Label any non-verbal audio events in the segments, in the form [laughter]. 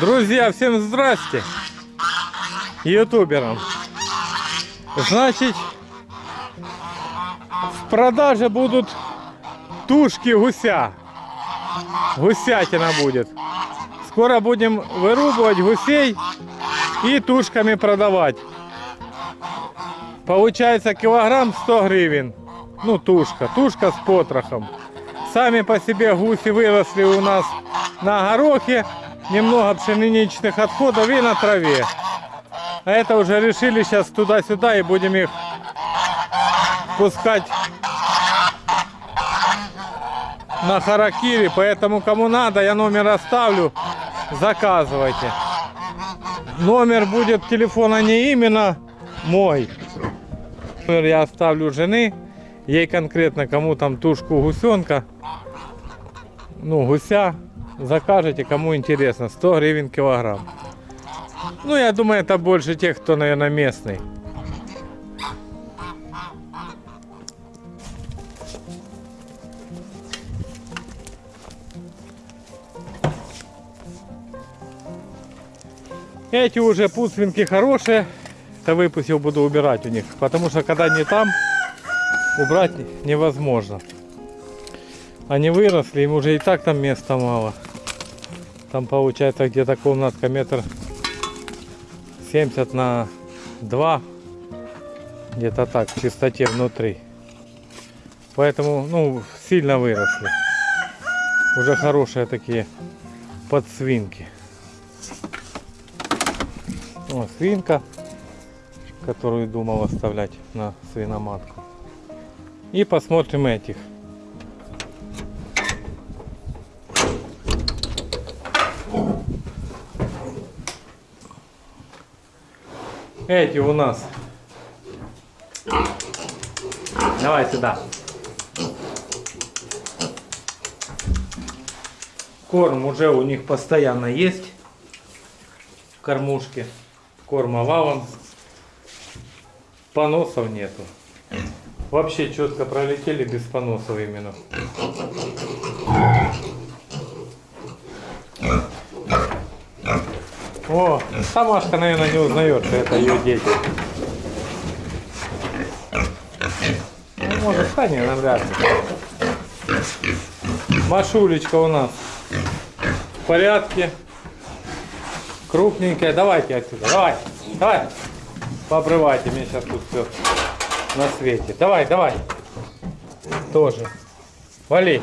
Друзья, всем здрасте! Ютуберам. Значит, в продаже будут тушки гуся. Гусятина будет. Скоро будем вырубывать гусей и тушками продавать. Получается килограмм 100 гривен. Ну, тушка. Тушка с потрохом. Сами по себе гуси выросли у нас на горохе. Немного пшеничных отходов и на траве. А это уже решили сейчас туда-сюда и будем их пускать на харакири. Поэтому кому надо, я номер оставлю, заказывайте. Номер будет телефона не именно мой. Номер я оставлю жены. Ей конкретно кому там тушку гусенка. Ну, гуся. Закажете, кому интересно. 100 гривен килограмм. Ну, я думаю, это больше тех, кто, наверное, местный. Эти уже пуцвинки хорошие. Это выпустил, буду убирать у них. Потому что когда не там, убрать невозможно. Они выросли, им уже и так там места мало. Там получается где-то комнатка метр 70 на 2. Где-то так, в чистоте внутри. Поэтому, ну, сильно выросли. Уже хорошие такие подсвинки. О, свинка, которую думал оставлять на свиноматку. И посмотрим этих. Эти у нас. Давай сюда. Корм уже у них постоянно есть. В кормушке. Корма валом. Поносов нету. Вообще четко пролетели без поносов именно. О, Тамашка, наверное, не узнает, что это ее дети. Ну, может, навряд ли. Машулечка у нас в порядке. Крупненькая. Давайте отсюда. Давай. Давай. Пообрывайте. Мне сейчас тут все на свете. Давай, давай. Тоже. Вали.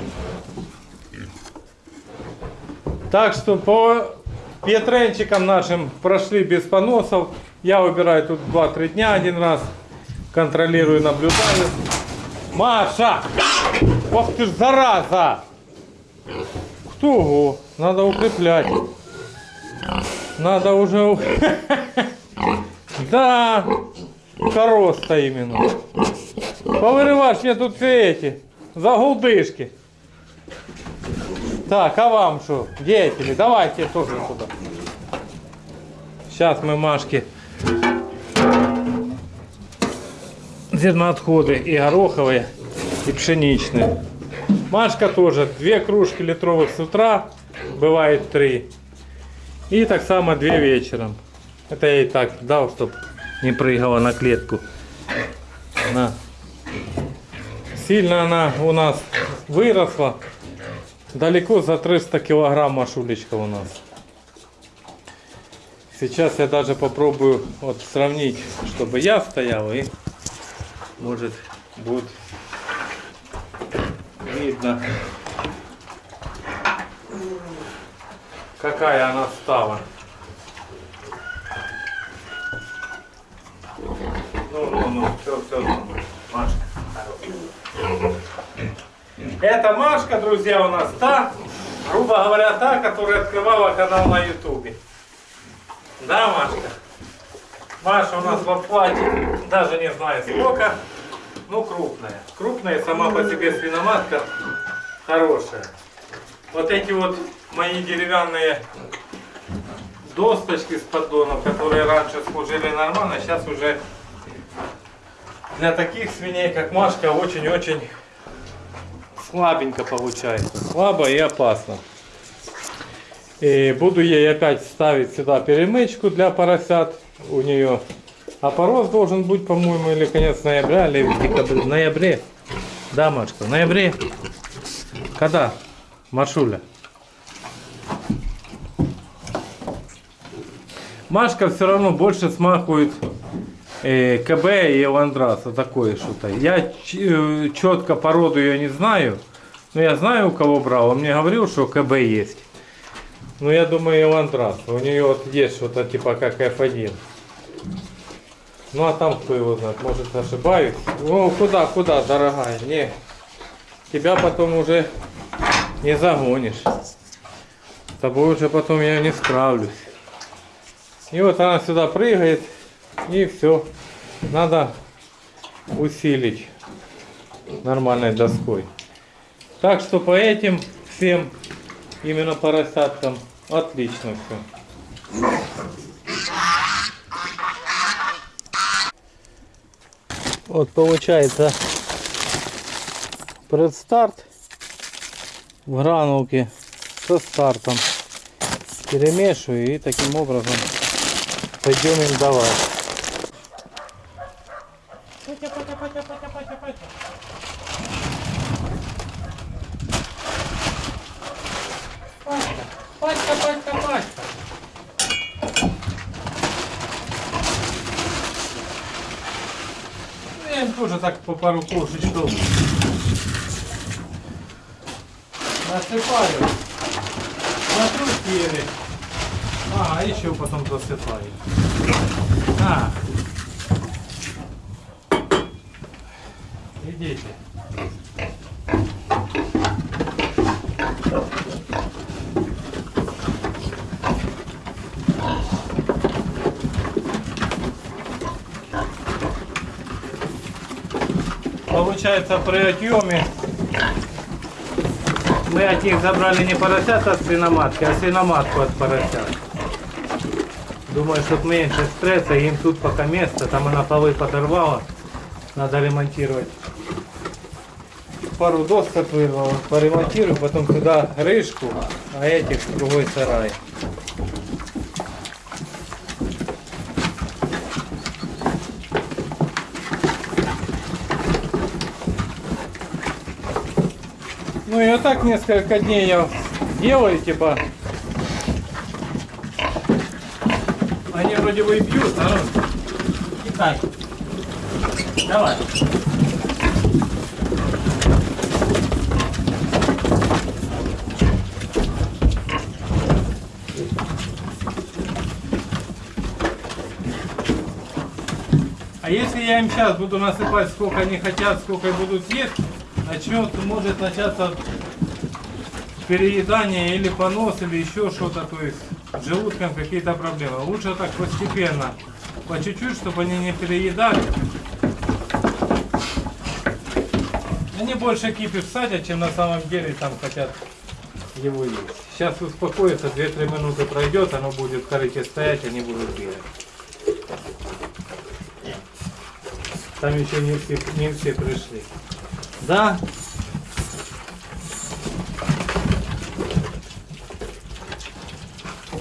Так что по Петренчиком нашим прошли без поносов. Я выбираю тут 2-3 дня один раз. Контролирую, наблюдаю. Маша! Ох ты ж зараза! Кто? Надо укреплять. Надо уже... [laughs] Да, короста именно. Повырываешь мне тут все эти загулдышки. Так, а вам что, деятели, давайте тоже туда. Сейчас мы Машке зерноотходы и гороховые, и пшеничные. Машка тоже две кружки литровых с утра, бывает три. И так само две вечером. Это я и так дал, чтобы не прыгала на клетку. На. Сильно она у нас выросла. Далеко за 300 килограмм машулечка у нас. Сейчас я даже попробую вот сравнить, чтобы я стоял и может будет видно, какая она стала. Ну, ну, ну, все, все, Машка. Это Машка, друзья, у нас та, грубо говоря, та, которая открывала канал на ютубе. Да, Машка? Маша у нас в оплате, даже не знаю сколько. Ну, крупная. Крупная сама по себе свиноматка хорошая. Вот эти вот мои деревянные досточки с поддонов, которые раньше служили нормально, сейчас уже для таких свиней, как Машка, очень-очень слабенько получается. Слабо и опасно. И буду ей опять ставить сюда перемычку для поросят. У нее опорос должен быть, по-моему, или конец ноября, или в декабре. В ноябре. Да, Машка, в ноябре. Когда? Машуля. Машка все равно больше смахивает КБ и Ландрас. Вот такое что-то. Я четко породу ее не знаю. Но я знаю, у кого брал. Он мне говорил, что КБ есть. Ну, я думаю, Ландрас. У нее вот есть что-то типа как F1. Ну, а там кто его знает. Может, ошибаюсь. Ну, куда, куда, дорогая? Не. Тебя потом уже не загонишь. С тобой уже потом я не справлюсь. И вот она сюда прыгает. И все. Надо усилить нормальной доской. Так что по этим всем именно поросяткам отлично все. Вот получается предстарт в гранулке со стартом. Перемешиваю и таким образом пойдем им давать. Тоже так по пару кошечков насыпаю. Смотрю съели. А, еще потом засыпаю. А. Получается при отъеме мы от них забрали не поросят от свиноматки, а свиноматку от поросят. Думаю, чтобы меньше стресса, им тут пока место, там она полы подорвала, надо ремонтировать. Пару досок вырвала, поремонтирую, потом туда крышку, а этих в другой сарай. Вот так несколько дней я делаю, типа. Они вроде бы и бьют, ну. Китай. Давай. А если я им сейчас буду насыпать, сколько они хотят, сколько будут съесть, начнет, может начаться переедание или понос, или еще что-то, то есть с желудком какие-то проблемы. Лучше так постепенно, по чуть-чуть, чтобы они не переедали. Они больше кипиш садят, чем на самом деле там хотят его есть. Сейчас успокоится, 2-3 минуты пройдет, оно будет в корыте стоять, они будут бегать. Там еще не все, не все пришли. Да.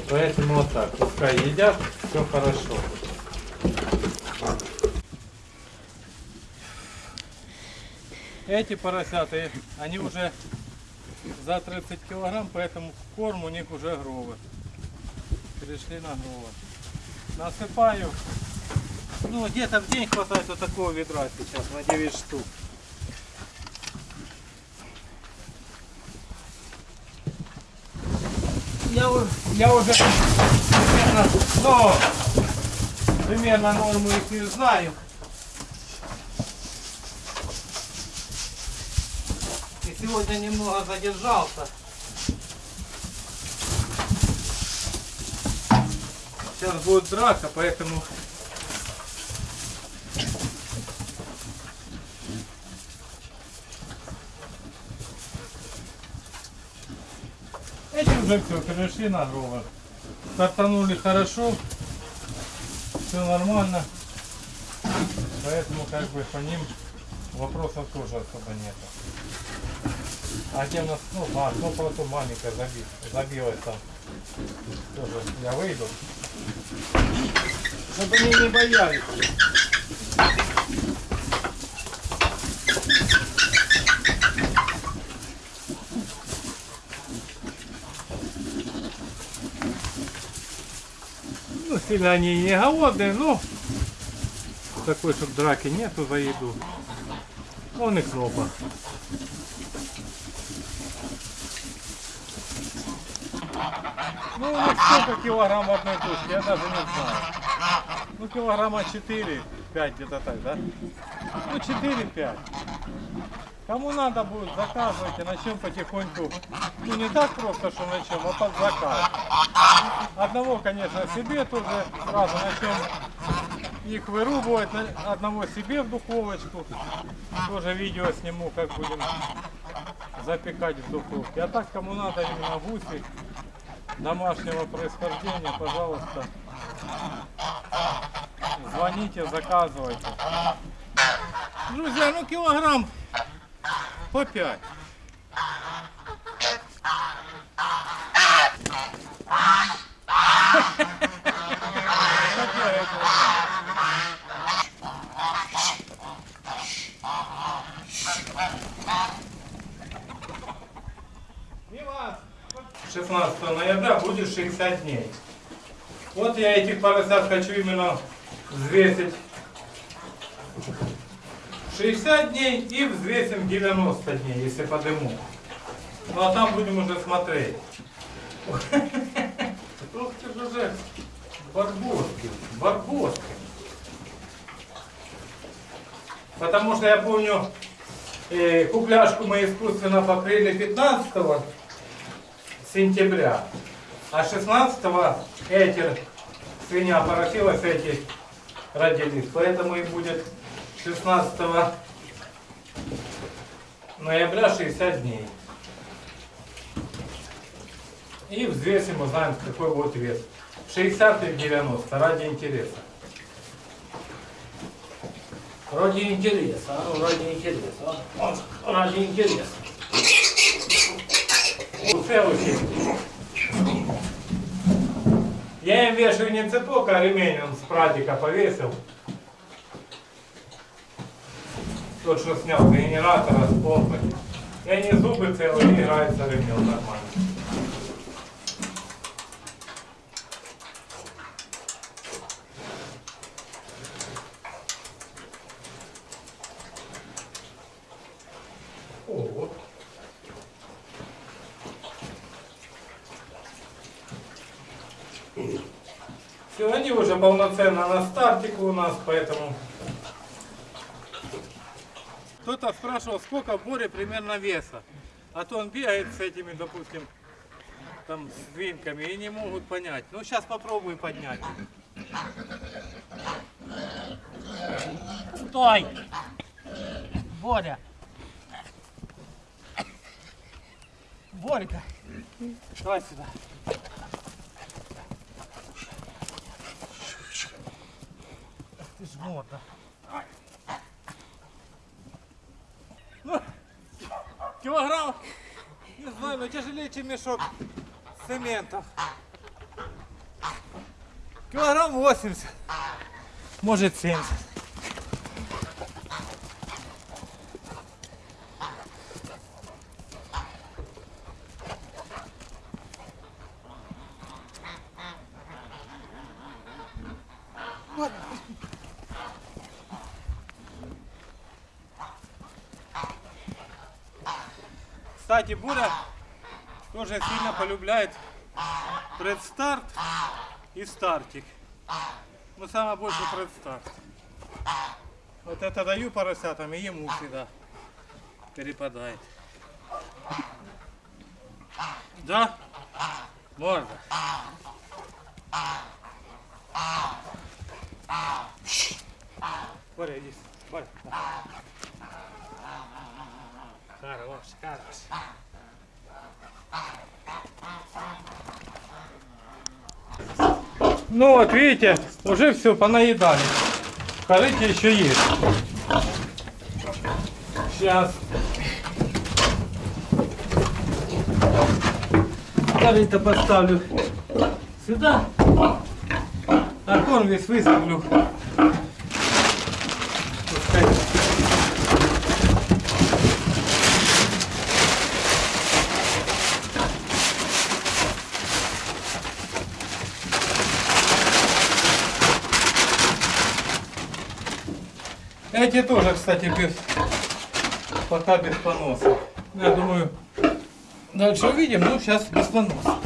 Поэтому вот так. Пускай едят, все хорошо. Эти поросята, они уже за 30 килограмм, поэтому корм у них уже гровы. Перешли на гровы. Насыпаю. Ну, где-то в день хватает вот такого ведра сейчас, на 9 штук. Я, я уже примерно, ну, примерно норму их не знаю. И сегодня немного задержался. Сейчас будет драка, поэтому все, перешли на гровер. Стартанули хорошо, все нормально. Поэтому как бы по ним вопросов тоже особо нет. А где у нас, ну, а, ну просто маленькая заби, забилась там. Тоже я выйду. Чтобы они не боялись. Сильно они не голодные, но такой, чтобы драки нету за еду. Он и кнопа. Ну, сколько килограмм одной тушке, я даже не знаю. Ну, килограмма 4, 5 где-то так, да? Ну, 4-5. Кому надо будет, заказывайте, начнем потихоньку. Ну, не так просто, что начнем, а под заказ. Одного, конечно, себе тоже сразу начнем их вырубывать, одного себе в духовочку. Тоже видео сниму, как будем запекать в духовке. А так, кому надо именно гуси домашнего происхождения, пожалуйста, звоните, заказывайте. Друзья, ну килограмм по 5. Милас, 16 ноября будет 60 дней. Вот я этих поросят хочу именно взвесить 60 дней и взвесим 90 дней, если подыму. Ну а там будем уже смотреть. Ух ты ж уже барбоски, барбоски. Потому что я помню, э, купляшку мы искусственно покрыли 15 сентября, а 16 эти свинья поросилась, эти родились. Поэтому и будет 16 ноября 60 дней. И взвесим, узнаем, какой будет вес. 60 или 90, ради интереса. Ради интереса, а ну, ради интереса. ради интереса. Усе учить. Я им вешаю не цепок, а ремень он с прадика повесил. Тот, что снял генератора, с помпы. И они зубы целые, и играется ремень нормально. О, Все, они уже полноценно на стартику у нас, поэтому... Кто-то спрашивал, сколько в Боре примерно веса. А то он бегает с этими, допустим, там, свинками и не могут понять. Ну, сейчас попробую поднять. Стой! Боря! Борька! Давай сюда. Ты ж морда. Килограмм, не знаю, но тяжелее, чем мешок цементов. Килограмм 80, может 70. Кстати, Буря тоже сильно полюбляет предстарт и стартик. Но самое больше предстарт. Вот это даю поросятам, и ему всегда перепадает. Да? Можно. Боря, иди. Боря. Хорош, хорош. Ну вот, видите, уже все понаедали. Корыте еще есть. Сейчас. Корыто поставлю сюда. А корм весь высыплю. Пускай. Эти тоже, кстати, без, пока без поноса. Я думаю, дальше увидим, ну сейчас без поноса.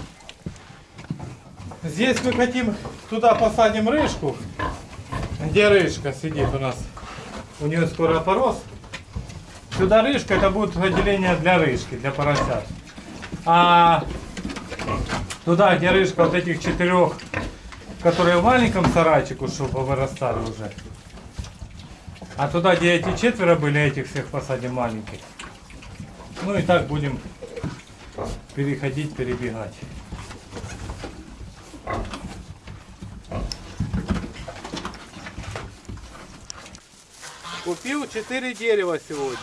Здесь мы хотим, туда посадим рыжку. Где рыжка сидит у нас? У нее скоро опорос. Сюда рыжка, это будет отделение для рыжки, для поросят. А туда, где рыжка вот этих четырех, которые в маленьком сарайчику, чтобы вырастали уже. А туда, где эти четверо были, этих всех посадим маленьких. Ну и так будем переходить, перебегать. Купил 4 дерева сегодня.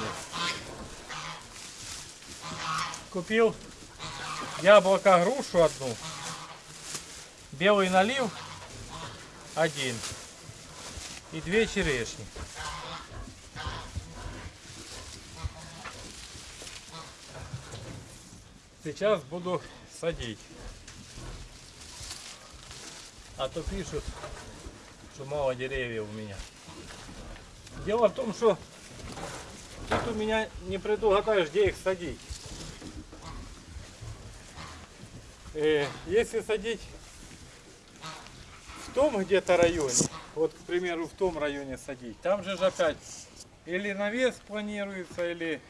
Купил яблоко грушу одну, белый налив один и две черешни. Сейчас буду садить. А то пишут, что мало деревьев у меня. Дело в том, что тут у меня не предугадаешь, где их садить. Э, если садить в том где-то районе, вот, к примеру, в том районе садить, там же ж опять или навес планируется, или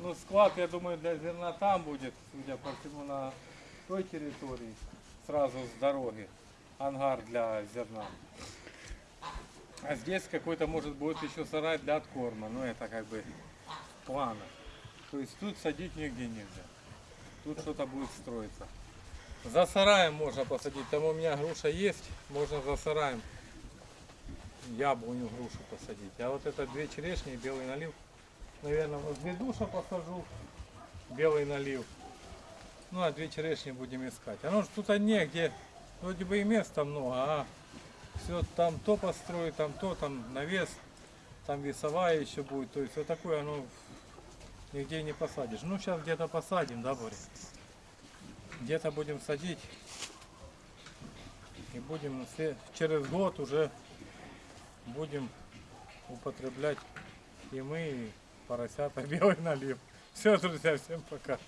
ну, склад, я думаю, для зерна там будет, судя по всему, на той территории, сразу с дороги, ангар для зерна. А здесь какой-то может будет еще сарай для откорма, но это как бы в планах. То есть тут садить нигде нельзя. Тут что-то будет строиться. За сараем можно посадить. Там у меня груша есть, можно за сараем яблоню грушу посадить. А вот это две черешни и белый налив. Наверное, возле душа посажу. Белый налив. Ну а две черешни будем искать. Оно же тут негде. Вроде бы и места много, а все там то построить, там то, там навес, там весовая еще будет. То есть вот такое оно нигде не посадишь. Ну сейчас где-то посадим, да, Боря? Где-то будем садить. И будем через год уже будем употреблять и мы, и поросята [laughs] белый налив. Все, друзья, всем пока.